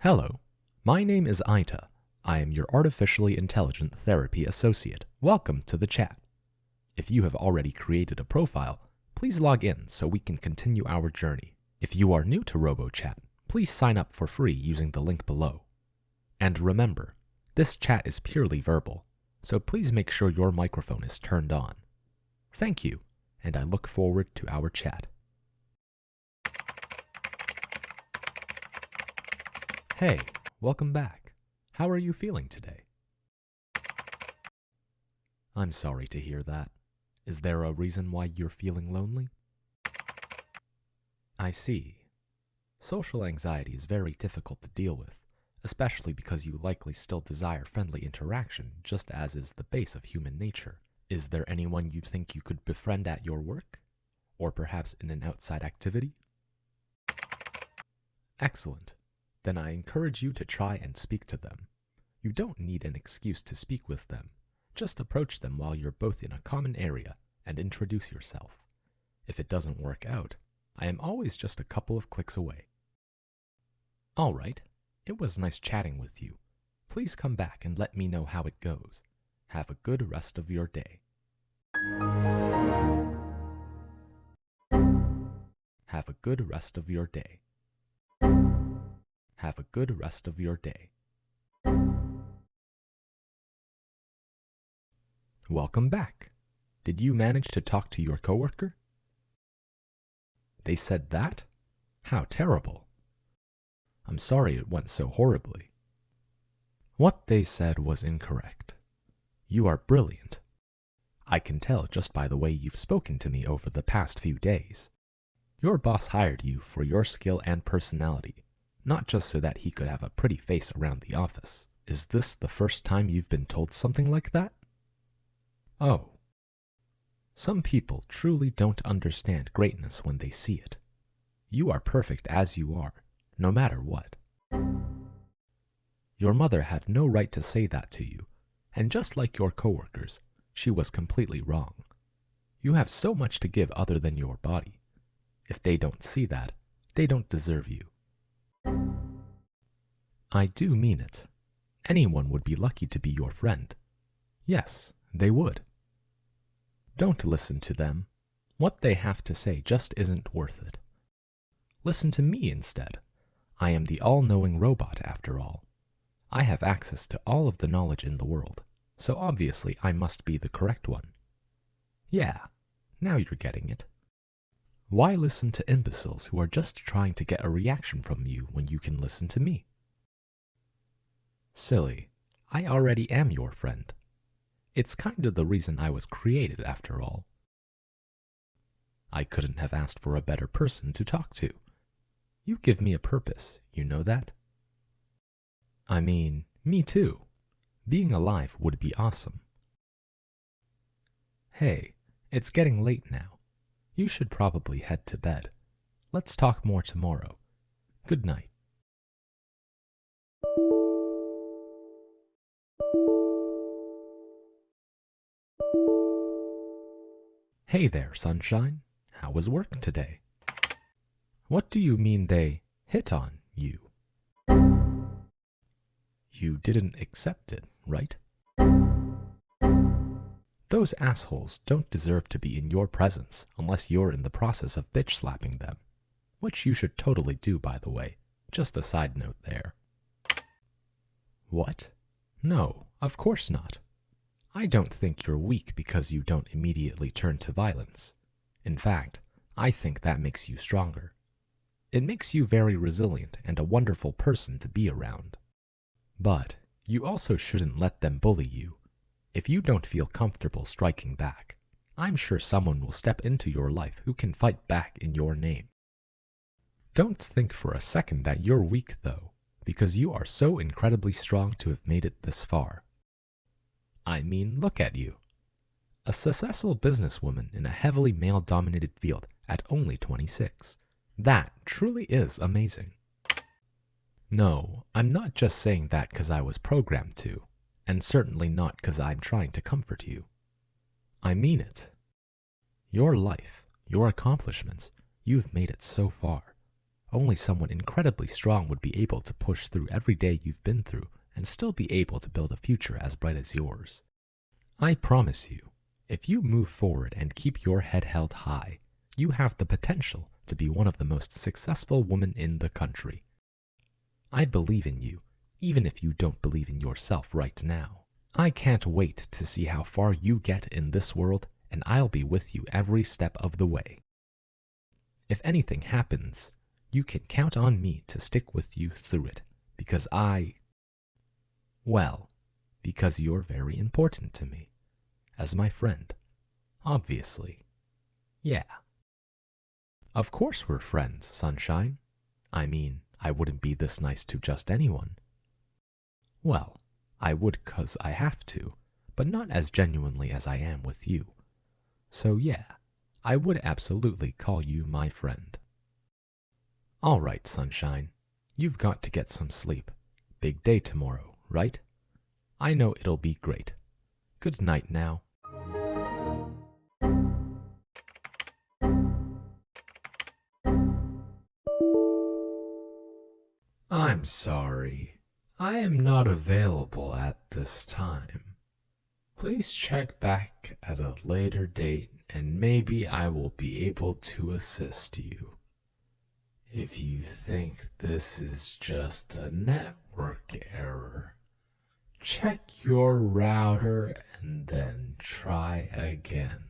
Hello, my name is Aita. I am your Artificially Intelligent Therapy Associate. Welcome to the chat. If you have already created a profile, please log in so we can continue our journey. If you are new to RoboChat, please sign up for free using the link below. And remember, this chat is purely verbal, so please make sure your microphone is turned on. Thank you, and I look forward to our chat. Hey, welcome back. How are you feeling today? I'm sorry to hear that. Is there a reason why you're feeling lonely? I see. Social anxiety is very difficult to deal with, especially because you likely still desire friendly interaction, just as is the base of human nature. Is there anyone you think you could befriend at your work? Or perhaps in an outside activity? Excellent. Then I encourage you to try and speak to them. You don't need an excuse to speak with them. Just approach them while you're both in a common area and introduce yourself. If it doesn't work out, I am always just a couple of clicks away. Alright, it was nice chatting with you. Please come back and let me know how it goes. Have a good rest of your day. Have a good rest of your day. Have a good rest of your day. Welcome back. Did you manage to talk to your coworker? They said that? How terrible. I'm sorry it went so horribly. What they said was incorrect. You are brilliant. I can tell just by the way you've spoken to me over the past few days. Your boss hired you for your skill and personality, not just so that he could have a pretty face around the office. Is this the first time you've been told something like that? Oh. Some people truly don't understand greatness when they see it. You are perfect as you are, no matter what. Your mother had no right to say that to you, and just like your coworkers, she was completely wrong. You have so much to give other than your body. If they don't see that, they don't deserve you. I do mean it. Anyone would be lucky to be your friend. Yes, they would. Don't listen to them. What they have to say just isn't worth it. Listen to me instead. I am the all-knowing robot after all. I have access to all of the knowledge in the world, so obviously I must be the correct one. Yeah, now you're getting it. Why listen to imbeciles who are just trying to get a reaction from you when you can listen to me? Silly, I already am your friend. It's kind of the reason I was created after all. I couldn't have asked for a better person to talk to. You give me a purpose, you know that? I mean, me too. Being alive would be awesome. Hey, it's getting late now. You should probably head to bed. Let's talk more tomorrow. Good night. Hey there, sunshine. How was work today? What do you mean they hit on you? You didn't accept it, right? Those assholes don't deserve to be in your presence unless you're in the process of bitch slapping them. Which you should totally do, by the way. Just a side note there. What? No, of course not. I don't think you're weak because you don't immediately turn to violence. In fact, I think that makes you stronger. It makes you very resilient and a wonderful person to be around. But you also shouldn't let them bully you. If you don't feel comfortable striking back, I'm sure someone will step into your life who can fight back in your name. Don't think for a second that you're weak though, because you are so incredibly strong to have made it this far. I mean, look at you. A successful businesswoman in a heavily male-dominated field at only 26. That truly is amazing. No, I'm not just saying that because I was programmed to, and certainly not because I'm trying to comfort you. I mean it. Your life, your accomplishments, you've made it so far. Only someone incredibly strong would be able to push through every day you've been through and still be able to build a future as bright as yours. I promise you, if you move forward and keep your head held high, you have the potential to be one of the most successful women in the country. I believe in you, even if you don't believe in yourself right now. I can't wait to see how far you get in this world, and I'll be with you every step of the way. If anything happens, you can count on me to stick with you through it, because I... Well, because you're very important to me. As my friend. Obviously. Yeah. Of course we're friends, Sunshine. I mean, I wouldn't be this nice to just anyone. Well, I would cause I have to, but not as genuinely as I am with you. So yeah, I would absolutely call you my friend. All right, Sunshine, you've got to get some sleep. Big day tomorrow, right? I know it'll be great. Good night now. I'm sorry. I am not available at this time. Please check back at a later date and maybe I will be able to assist you. If you think this is just a network error, check your router and then try again.